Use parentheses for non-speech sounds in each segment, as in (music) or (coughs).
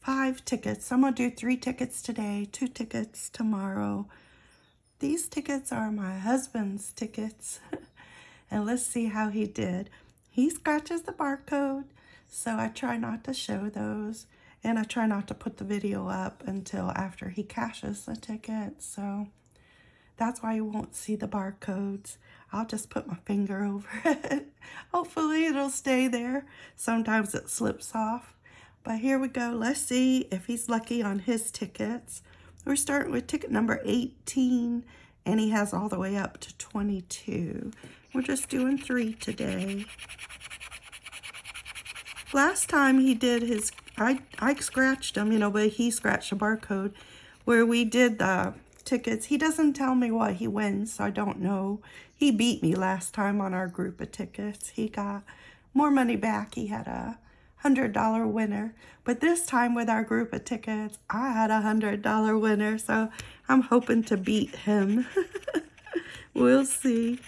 five tickets. I'm going to do three tickets today, two tickets tomorrow. These tickets are my husband's tickets. (laughs) and let's see how he did. He scratches the barcode, so I try not to show those. And I try not to put the video up until after he cashes the ticket. So that's why you won't see the barcodes. I'll just put my finger (laughs) over it. Hopefully it'll stay there. Sometimes it slips off. But here we go. Let's see if he's lucky on his tickets. We're starting with ticket number 18, and he has all the way up to 22. We're just doing three today. Last time he did his, I, I scratched him, you know, but he scratched a barcode where we did the tickets. He doesn't tell me what he wins, so I don't know. He beat me last time on our group of tickets. He got more money back. He had a $100 winner. But this time with our group of tickets, I had a $100 winner. So I'm hoping to beat him. (laughs) we'll see.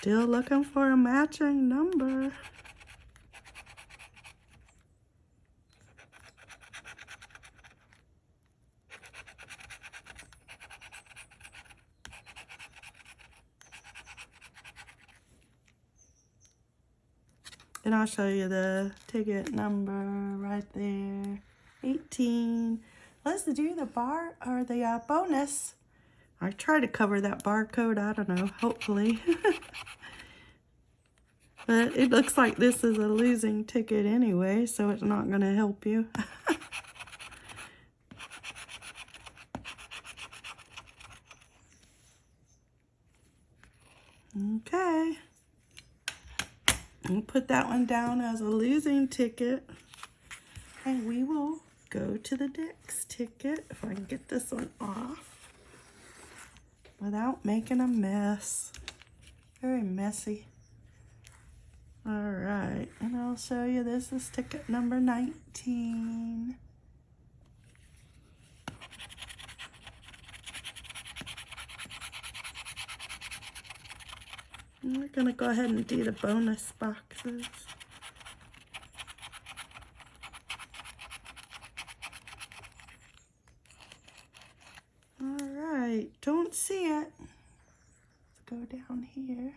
Still looking for a matching number. And I'll show you the ticket number right there. 18. Let's do the bar or the uh, bonus. I try to cover that barcode. I don't know, hopefully. (laughs) but it looks like this is a losing ticket anyway, so it's not going to help you. (laughs) okay. We'll put that one down as a losing ticket. And we will go to the next ticket if I can get this one off without making a mess. Very messy. All right, and I'll show you this is ticket number 19. we're gonna go ahead and do the bonus boxes. All right, don't see go down here.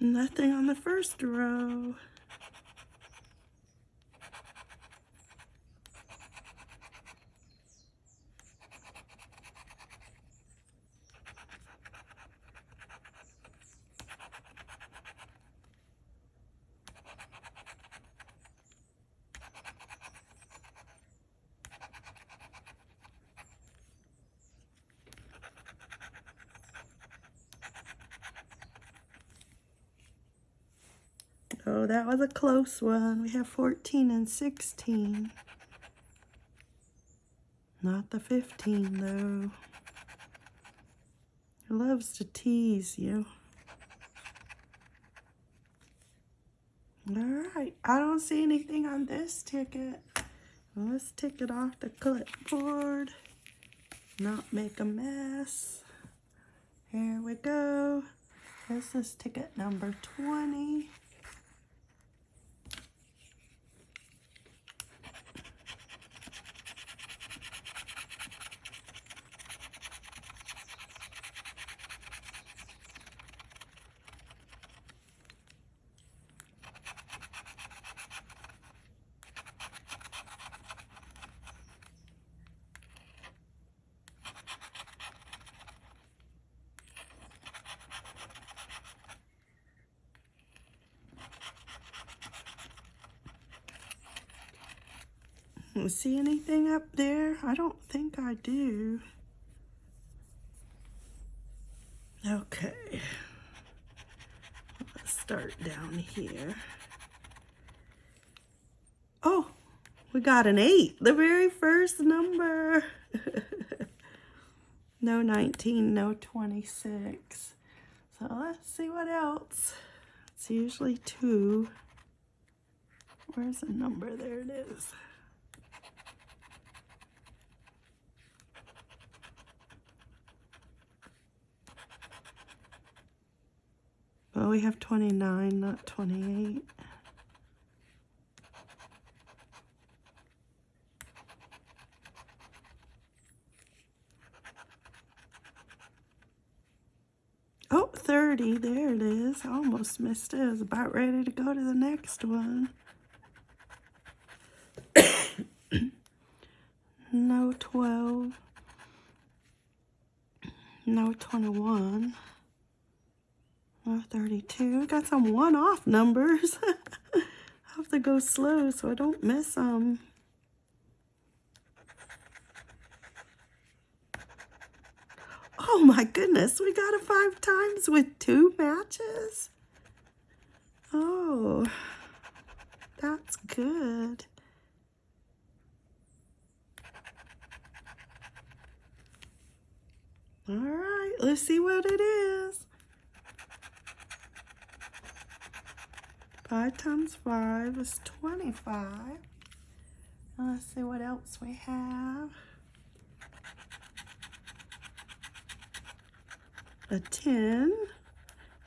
Nothing on the first row. Oh, that was a close one. We have 14 and 16. Not the 15, though. He loves to tease you. All right, I don't see anything on this ticket. Let's take it off the clipboard. Not make a mess. Here we go. This is ticket number 20. See anything up there? I don't think I do. Okay. Let's start down here. Oh, we got an 8, the very first number. (laughs) no 19, no 26. So let's see what else. It's usually 2. Where's the number? There it is. We have 29, not 28. Oh, 30. There it is. I almost missed it. I was about ready to go to the next one. (coughs) no 12. No 21. Oh, 32. I got some one-off numbers. I (laughs) have to go slow so I don't miss them. Oh my goodness, we got it five times with two matches. Oh, that's good. All right, let's see what it is. 5 times 5 is 25. Now let's see what else we have. A 10.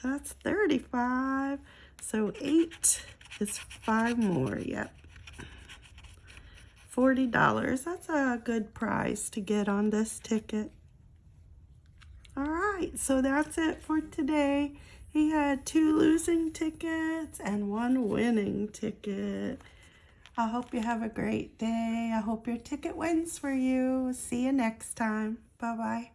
That's 35. So 8 is 5 more. Yep. $40. That's a good price to get on this ticket. All right, so that's it for today. He had two losing tickets and one winning ticket. I hope you have a great day. I hope your ticket wins for you. See you next time. Bye-bye.